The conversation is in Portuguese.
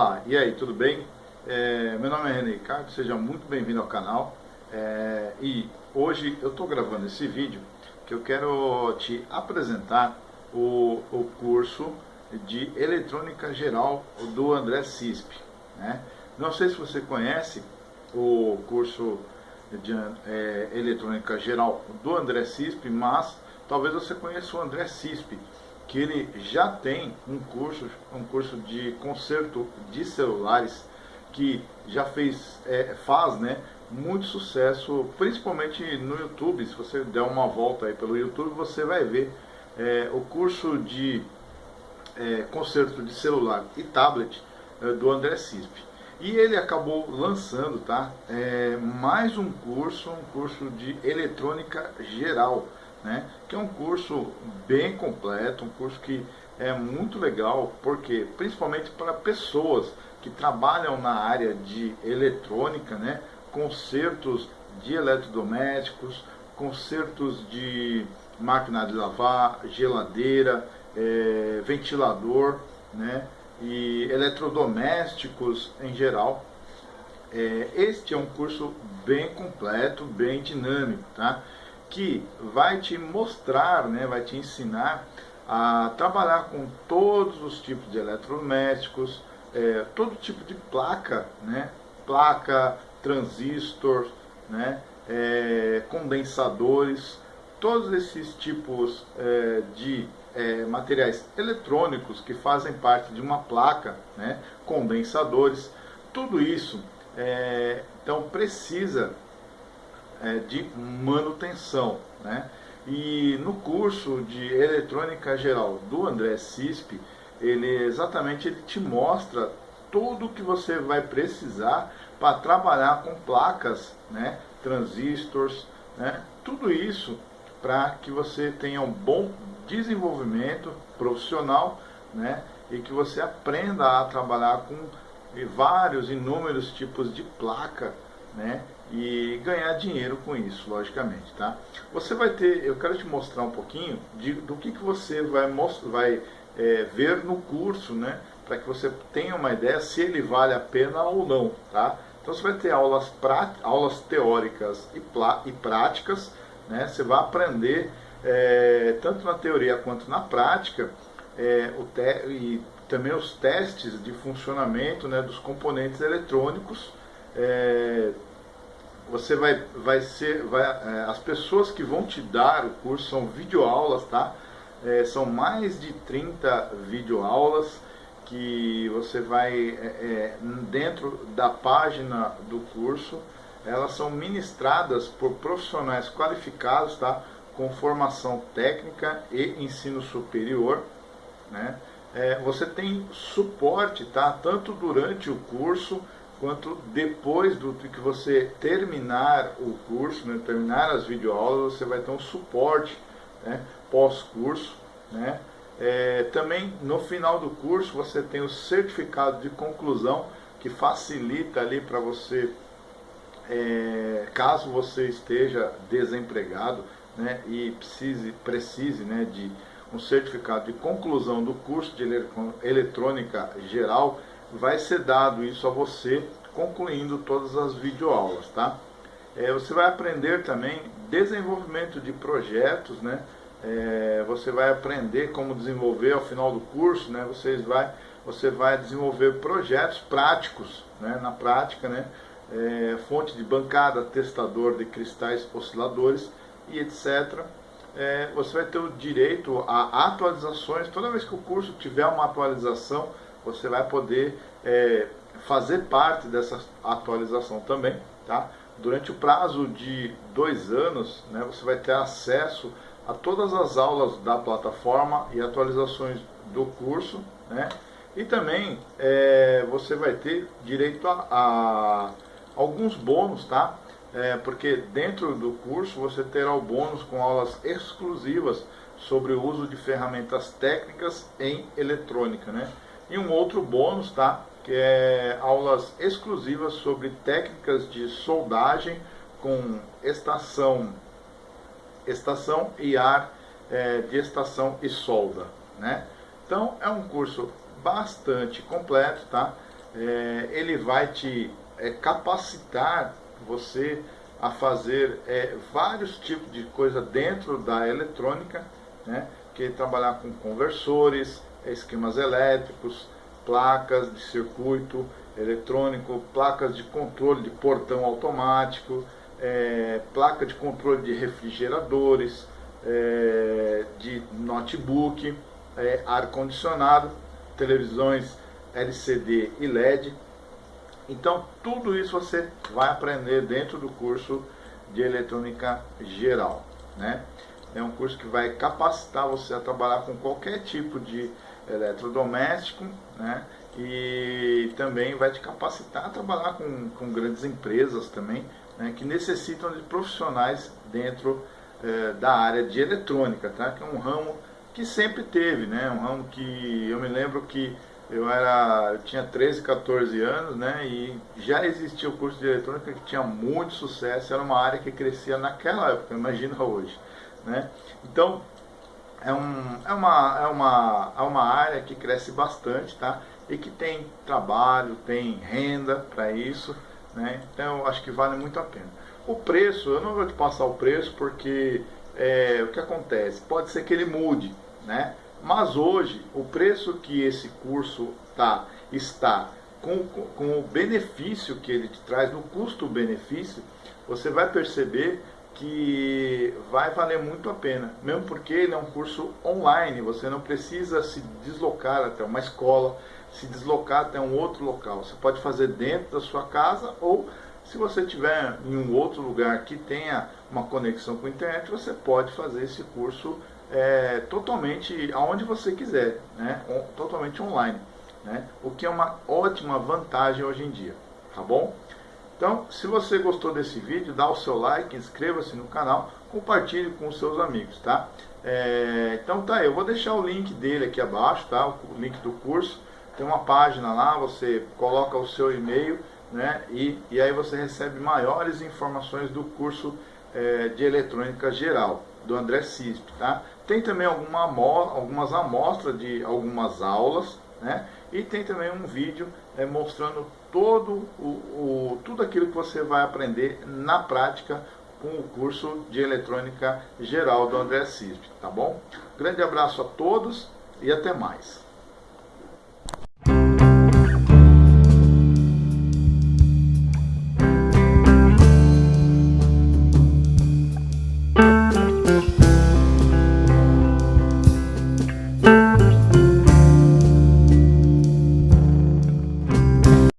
Olá, e aí, tudo bem? É, meu nome é René Ricardo, seja muito bem-vindo ao canal. É, e hoje eu estou gravando esse vídeo que eu quero te apresentar o, o curso de Eletrônica Geral do André Cisp. Né? Não sei se você conhece o curso de é, Eletrônica Geral do André Cisp, mas talvez você conheça o André Cisp, que ele já tem um curso, um curso de conserto de celulares que já fez, é, faz, né, muito sucesso, principalmente no YouTube. Se você der uma volta aí pelo YouTube, você vai ver é, o curso de é, conserto de celular e tablet é, do André Cisp. E ele acabou lançando, tá, é, mais um curso, um curso de eletrônica geral né? que é um curso bem completo, um curso que é muito legal, porque principalmente para pessoas que trabalham na área de eletrônica, né? consertos de eletrodomésticos, consertos de máquina de lavar, geladeira, é, ventilador, né? e eletrodomésticos em geral. É, este é um curso bem completo, bem dinâmico, tá? Que vai te mostrar, né, vai te ensinar a trabalhar com todos os tipos de eletrodomésticos, é, todo tipo de placa, né, placa, transistor, né, é, condensadores, todos esses tipos é, de é, materiais eletrônicos que fazem parte de uma placa, né, condensadores, tudo isso é, então precisa é, de manutenção. Né? E no curso de eletrônica geral do André Cisp, ele exatamente ele te mostra tudo o que você vai precisar para trabalhar com placas, né, transistores, né, tudo isso para que você tenha um bom desenvolvimento profissional, né, e que você aprenda a trabalhar com vários, inúmeros tipos de placa, né, e ganhar dinheiro com isso, logicamente, tá? Você vai ter, eu quero te mostrar um pouquinho de, do que, que você vai, vai é, ver no curso, né? Para que você tenha uma ideia se ele vale a pena ou não, tá? Então você vai ter aulas, prá, aulas teóricas e, plá, e práticas, né? Você vai aprender é, tanto na teoria quanto na prática é, o te, e também os testes de funcionamento né, dos componentes eletrônicos, é, você vai, vai ser, vai, é, as pessoas que vão te dar o curso são videoaulas, tá? É, são mais de 30 videoaulas que você vai, é, é, dentro da página do curso, elas são ministradas por profissionais qualificados, tá? Com formação técnica e ensino superior, né? É, você tem suporte, tá? Tanto durante o curso, quanto depois do que você terminar o curso, né, terminar as videoaulas, você vai ter um suporte né, pós-curso. Né? É, também no final do curso você tem o certificado de conclusão que facilita ali para você, é, caso você esteja desempregado né, e precise, precise né, de um certificado de conclusão do curso de eletrônica geral, vai ser dado isso a você concluindo todas as videoaulas, tá? É, você vai aprender também desenvolvimento de projetos, né? É, você vai aprender como desenvolver ao final do curso, né? Você vai, você vai desenvolver projetos práticos, né? Na prática, né? É, fonte de bancada, testador de cristais osciladores e etc. É, você vai ter o direito a atualizações. Toda vez que o curso tiver uma atualização, você vai poder é, fazer parte dessa atualização também. Tá? Durante o prazo de dois anos, né, você vai ter acesso a todas as aulas da plataforma e atualizações do curso. Né? E também é, você vai ter direito a, a alguns bônus, tá? É, porque dentro do curso você terá o bônus com aulas exclusivas sobre o uso de ferramentas técnicas em eletrônica, né? E um outro bônus, tá? Que é aulas exclusivas sobre técnicas de soldagem com estação, estação e ar é, de estação e solda, né? Então é um curso bastante completo, tá? é, ele vai te é, capacitar você a fazer é, vários tipos de coisa dentro da eletrônica, né? que trabalhar com conversores, esquemas elétricos, placas de circuito eletrônico, placas de controle de portão automático, é, placa de controle de refrigeradores, é, de notebook, é, ar-condicionado, televisões LCD e LED. Então, tudo isso você vai aprender dentro do curso de eletrônica geral. Né? É um curso que vai capacitar você a trabalhar com qualquer tipo de eletrodoméstico, né? E também vai te capacitar a trabalhar com, com grandes empresas também, né? que necessitam de profissionais dentro eh, da área de eletrônica, tá? Que é um ramo que sempre teve, né? Um ramo que eu me lembro que eu era, eu tinha 13, 14 anos, né? E já existia o curso de eletrônica que tinha muito sucesso, era uma área que crescia naquela época, imagina hoje, né? Então, é, um, é, uma, é, uma, é uma área que cresce bastante, tá? E que tem trabalho, tem renda para isso, né? Então, eu acho que vale muito a pena. O preço, eu não vou te passar o preço porque é, o que acontece? Pode ser que ele mude, né? Mas hoje, o preço que esse curso tá, está com, com o benefício que ele te traz, no custo-benefício, você vai perceber que vai valer muito a pena, mesmo porque ele é um curso online, você não precisa se deslocar até uma escola, se deslocar até um outro local. Você pode fazer dentro da sua casa ou se você estiver em um outro lugar que tenha uma conexão com a internet, você pode fazer esse curso é, totalmente aonde você quiser, né? totalmente online, né? o que é uma ótima vantagem hoje em dia, tá bom? Então, se você gostou desse vídeo, dá o seu like, inscreva-se no canal, compartilhe com os seus amigos, tá? É, então tá, eu vou deixar o link dele aqui abaixo, tá? O link do curso, tem uma página lá, você coloca o seu e-mail, né? E, e aí você recebe maiores informações do curso é, de eletrônica geral, do André Cisp, tá? Tem também alguma, algumas amostras de algumas aulas, né? E tem também um vídeo é, mostrando todo o, o, tudo aquilo que você vai aprender na prática com o curso de eletrônica geral do André Cisp, tá bom? Grande abraço a todos e até mais.